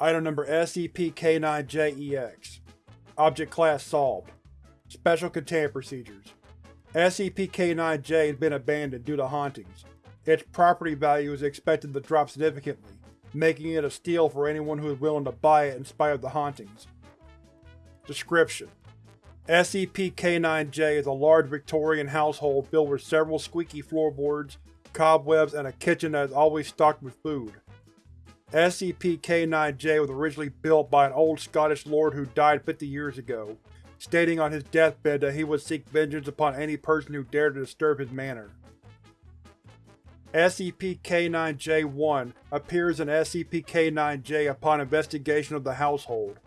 Item Number SCP-K9-JEX Object Class Solved Special Containment Procedures SCP-K9-J has been abandoned due to hauntings. Its property value is expected to drop significantly, making it a steal for anyone who is willing to buy it in spite of the hauntings. Description: SCP-K9-J is a large Victorian household filled with several squeaky floorboards, cobwebs, and a kitchen that is always stocked with food. SCP-K9-J was originally built by an old Scottish lord who died 50 years ago, stating on his deathbed that he would seek vengeance upon any person who dared to disturb his manor. SCP-K9-J1 appears in SCP-K9-J upon investigation of the household.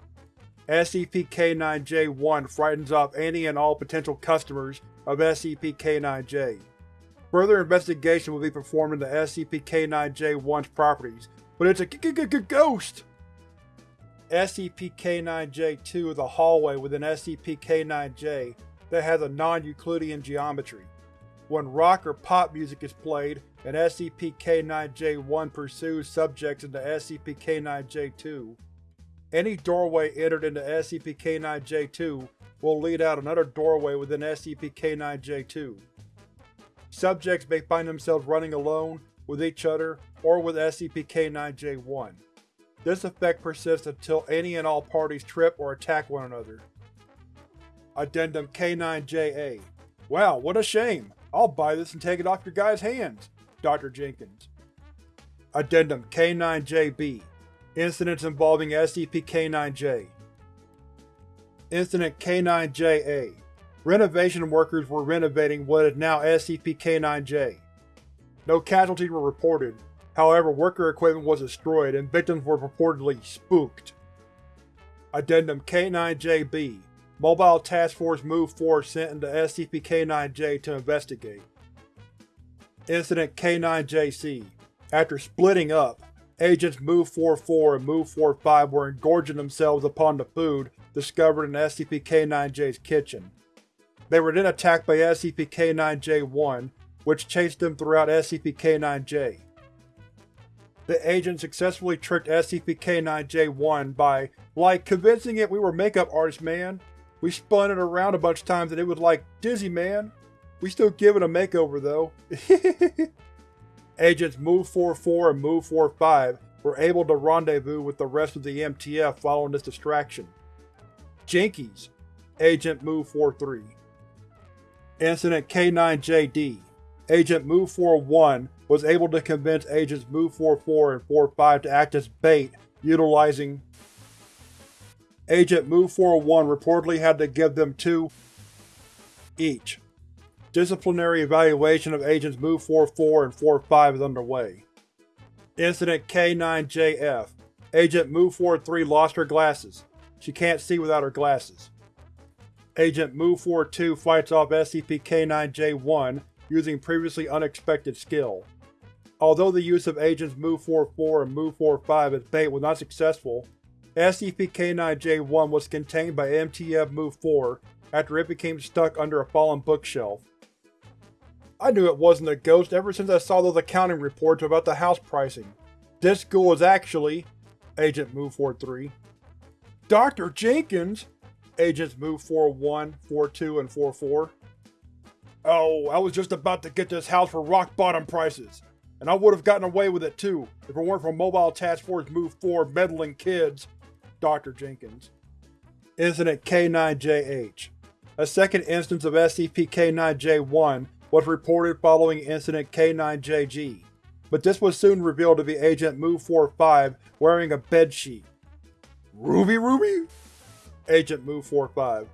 SCP-K9-J1 frightens off any and all potential customers of SCP-K9-J. Further investigation will be performed into SCP-K9-J1's properties, but it's a g-g-g-ghost! SCP-K9-J2 is a hallway within SCP-K9-J that has a non-Euclidean geometry. When rock or pop music is played, and SCP-K9-J1 pursues subjects into SCP-K9-J2, any doorway entered into SCP-K9-J2 will lead out another doorway within SCP-K9-J2. Subjects may find themselves running alone, with each other, or with SCP-K9-J1. This effect persists until any and all parties trip or attack one another. Addendum K9-JA Wow, what a shame! I'll buy this and take it off your guys' hands, Dr. Jenkins. Addendum K9-JB Incidents involving SCP-K9-J Incident K9-JA Renovation workers were renovating what is now SCP-K9-J. No casualties were reported, however worker equipment was destroyed and victims were purportedly spooked. Addendum K9-JB Mobile Task Force Move 4 sent into SCP-K9-J to investigate. Incident K9-JC After splitting up, Agents Move-44 and Move-45 were engorging themselves upon the food discovered in SCP-K9-J's kitchen. They were then attacked by SCP-K9-J1, which chased them throughout SCP-K9-J. The agent successfully tricked SCP-K9-J1 by, like, convincing it we were makeup artists, man. We spun it around a bunch of times and it was like, dizzy, man. We still give it a makeover, though. Agents Move-44 and Move-45 were able to rendezvous with the rest of the MTF following this distraction. Jinkies Agent Move-43 Incident K9JD Agent Move-41 was able to convince Agents Move-44 and 45 to act as bait, utilizing Agent Move-41 reportedly had to give them two each. Disciplinary evaluation of Agents Move-44 and 45 is underway. Incident K9JF Agent Move-43 lost her glasses. She can't see without her glasses. Agent Move-42 fights off SCP-K9J1 using previously unexpected skill. Although the use of Agents Move-44 and Move-45 as bait was not successful, SCP-K9J1 was contained by MTF Move-4 after it became stuck under a fallen bookshelf. I knew it wasn't a ghost ever since I saw those accounting reports about the house pricing. This ghoul is actually… Agent Move-43. Dr. Jenkins! Agents Move-41, 42, and 44. Oh, I was just about to get this house for rock-bottom prices. And I would have gotten away with it too, if it weren't for Mobile Task Force Move 4 meddling kids. Dr. Jenkins. Incident K9JH A second instance of SCP-K9J1 was reported following Incident K9JG, but this was soon revealed to be Agent Move-45 wearing a bedsheet. Ruby Ruby? Agent Move-45